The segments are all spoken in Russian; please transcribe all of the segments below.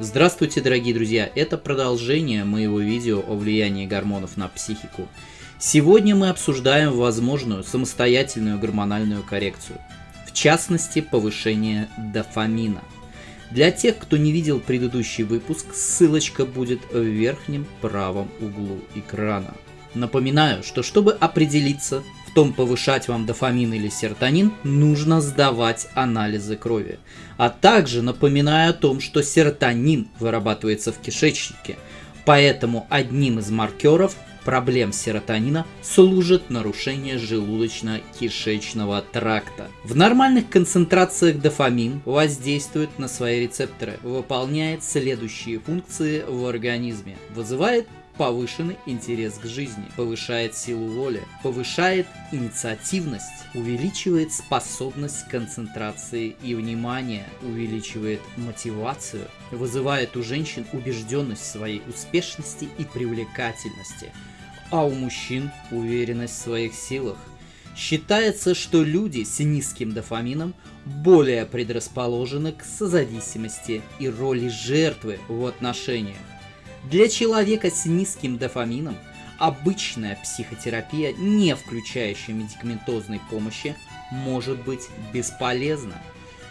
Здравствуйте, дорогие друзья! Это продолжение моего видео о влиянии гормонов на психику. Сегодня мы обсуждаем возможную самостоятельную гормональную коррекцию, в частности повышение дофамина. Для тех, кто не видел предыдущий выпуск, ссылочка будет в верхнем правом углу экрана. Напоминаю, что чтобы определиться в том, повышать вам дофамин или серотонин, нужно сдавать анализы крови. А также напоминаю о том, что серотонин вырабатывается в кишечнике, поэтому одним из маркеров проблем серотонина служит нарушение желудочно-кишечного тракта. В нормальных концентрациях дофамин воздействует на свои рецепторы, выполняет следующие функции в организме, вызывает повышенный интерес к жизни, повышает силу воли, повышает инициативность, увеличивает способность концентрации и внимания, увеличивает мотивацию, вызывает у женщин убежденность в своей успешности и привлекательности, а у мужчин уверенность в своих силах. Считается, что люди с низким дофамином более предрасположены к созависимости и роли жертвы в отношениях. Для человека с низким дофамином обычная психотерапия, не включающая медикаментозной помощи, может быть бесполезна.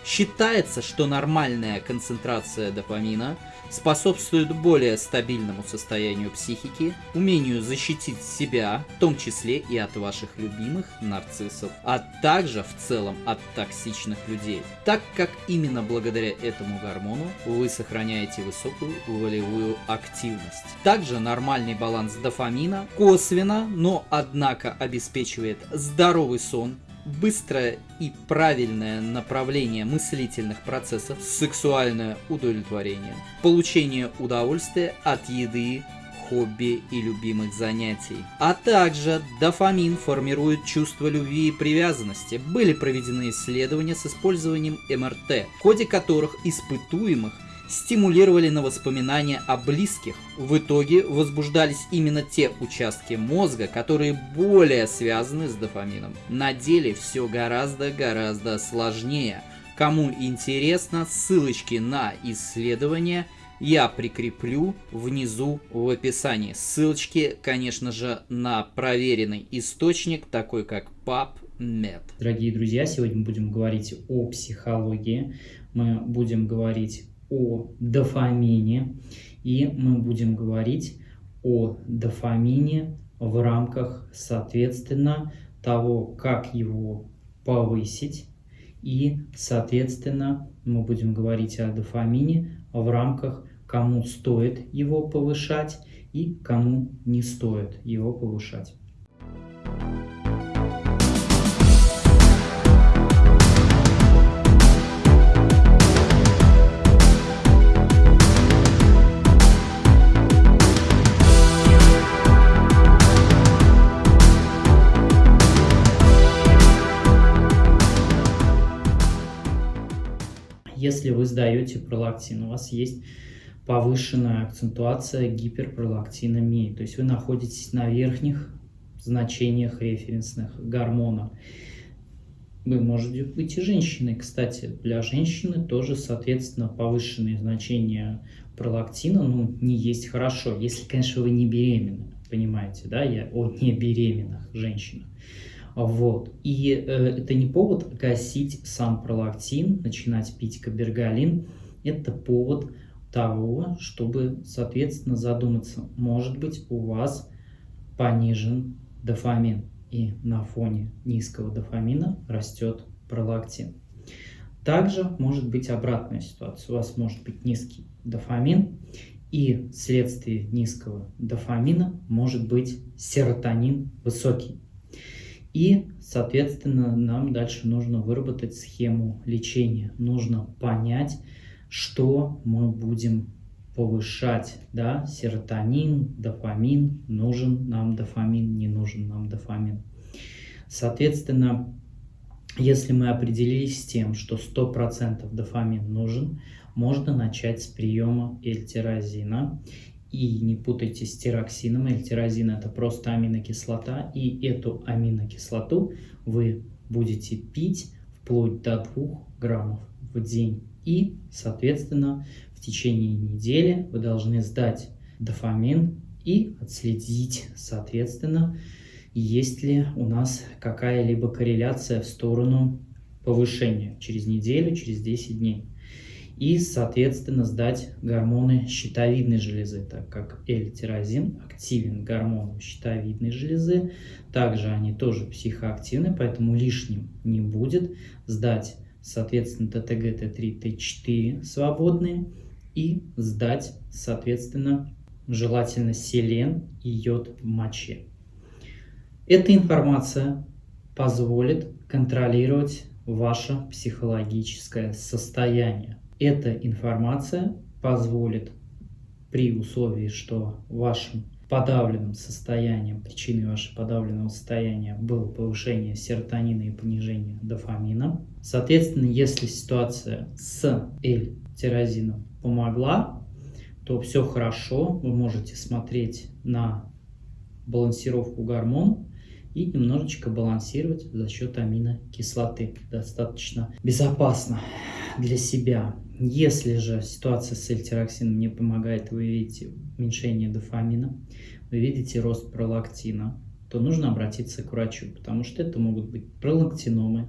Считается, что нормальная концентрация дофамина способствует более стабильному состоянию психики, умению защитить себя, в том числе и от ваших любимых нарциссов, а также в целом от токсичных людей, так как именно благодаря этому гормону вы сохраняете высокую волевую активность. Также нормальный баланс дофамина косвенно, но однако обеспечивает здоровый сон, быстрое и правильное направление мыслительных процессов, сексуальное удовлетворение, получение удовольствия от еды, хобби и любимых занятий. А также дофамин формирует чувство любви и привязанности. Были проведены исследования с использованием МРТ, в ходе которых испытуемых стимулировали на воспоминания о близких. В итоге возбуждались именно те участки мозга, которые более связаны с дофамином. На деле все гораздо-гораздо сложнее. Кому интересно, ссылочки на исследования я прикреплю внизу в описании. Ссылочки, конечно же, на проверенный источник, такой как PubMed. Дорогие друзья, сегодня мы будем говорить о психологии, мы будем говорить о дофамине, и мы будем говорить о дофамине в рамках, соответственно, того, как его повысить, и, соответственно, мы будем говорить о дофамине в рамках, кому стоит его повышать и кому не стоит его повышать. Если вы сдаете пролактин, у вас есть повышенная акцентуация гиперпролактиномии, то есть вы находитесь на верхних значениях референсных гормонов. Вы можете быть и женщиной, кстати, для женщины тоже, соответственно, повышенные значения пролактина, ну, не есть хорошо, если, конечно, вы не беременны, понимаете, да, я о небеременных женщинах. Вот. И э, это не повод гасить сам пролактин, начинать пить кабергалин. Это повод того, чтобы, соответственно, задуматься, может быть, у вас понижен дофамин. И на фоне низкого дофамина растет пролактин. Также может быть обратная ситуация. У вас может быть низкий дофамин, и вследствие низкого дофамина может быть серотонин высокий. И, соответственно, нам дальше нужно выработать схему лечения. Нужно понять, что мы будем повышать, да, серотонин, дофамин, нужен нам дофамин, не нужен нам дофамин. Соответственно, если мы определились с тем, что 100% дофамин нужен, можно начать с приема эльтирозина и не путайте с тироксином. Эльтирозин это просто аминокислота. И эту аминокислоту вы будете пить вплоть до 2 граммов в день. И, соответственно, в течение недели вы должны сдать дофамин и отследить, соответственно, есть ли у нас какая-либо корреляция в сторону повышения через неделю, через 10 дней. И, соответственно, сдать гормоны щитовидной железы, так как L-тирозин активен гормоном щитовидной железы. Также они тоже психоактивны, поэтому лишним не будет сдать, соответственно, ТТГ, Т3, Т4 свободные и сдать, соответственно, желательно селен и йод в моче. Эта информация позволит контролировать ваше психологическое состояние. Эта информация позволит при условии, что вашим подавленным состоянием, причиной вашего подавленного состояния было повышение серотонина и понижение дофамина. Соответственно, если ситуация с L-тирозином помогла, то все хорошо, вы можете смотреть на балансировку гормонов и немножечко балансировать за счет аминокислоты. Достаточно безопасно для себя. Если же ситуация с эльтироксином не помогает, вы видите уменьшение дофамина, вы видите рост пролактина, то нужно обратиться к врачу, потому что это могут быть пролактиномы,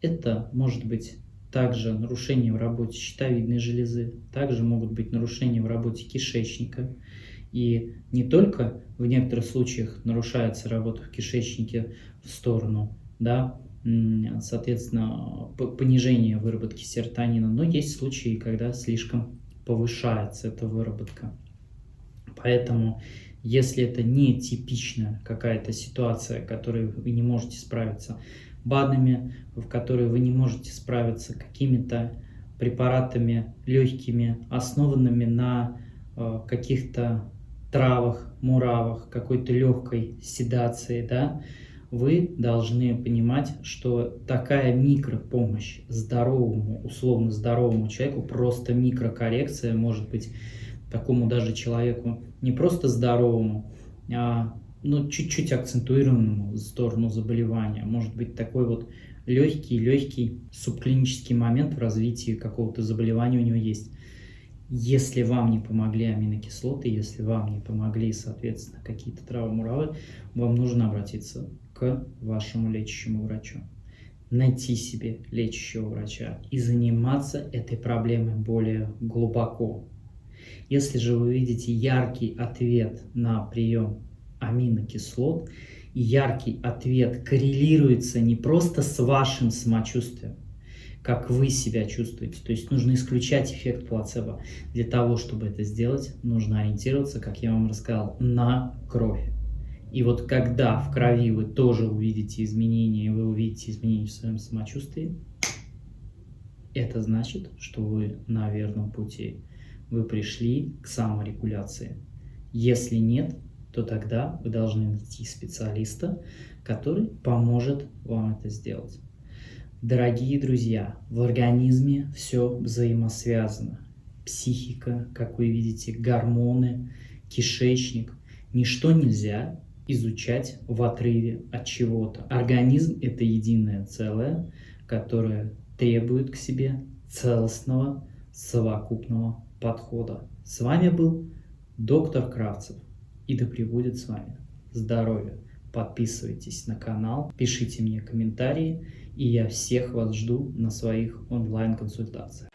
это может быть также нарушения в работе щитовидной железы, также могут быть нарушения в работе кишечника. И не только в некоторых случаях нарушается работа в кишечнике в сторону, да, соответственно, понижение выработки серотонина, но есть случаи, когда слишком повышается эта выработка. Поэтому, если это не типичная какая-то ситуация, которой вы не можете справиться, БАДами, в которые вы не можете справиться какими-то препаратами легкими, основанными на э, каких-то травах, муравах, какой-то легкой седации, да, вы должны понимать, что такая микропомощь здоровому, условно здоровому человеку, просто микрокоррекция может быть такому даже человеку не просто здоровому, а ну, чуть-чуть акцентуированному в сторону заболевания. Может быть такой вот легкий-легкий субклинический момент в развитии какого-то заболевания у него есть. Если вам не помогли аминокислоты, если вам не помогли, соответственно, какие-то травмы, муравы, вам нужно обратиться к вашему лечащему врачу. Найти себе лечащего врача и заниматься этой проблемой более глубоко. Если же вы видите яркий ответ на прием аминокислот, яркий ответ коррелируется не просто с вашим самочувствием, как вы себя чувствуете. То есть нужно исключать эффект плацебо. Для того, чтобы это сделать, нужно ориентироваться, как я вам рассказал, на кровь. И вот когда в крови вы тоже увидите изменения, вы увидите изменения в своем самочувствии, это значит, что вы на верном пути. Вы пришли к саморегуляции. Если нет, то тогда вы должны найти специалиста, который поможет вам это сделать. Дорогие друзья, в организме все взаимосвязано. Психика, как вы видите, гормоны, кишечник. Ничто нельзя изучать в отрыве от чего-то. Организм – это единое целое, которое требует к себе целостного, совокупного подхода. С вами был доктор Кравцев и да пребудет с вами здоровье подписывайтесь на канал, пишите мне комментарии, и я всех вас жду на своих онлайн-консультациях.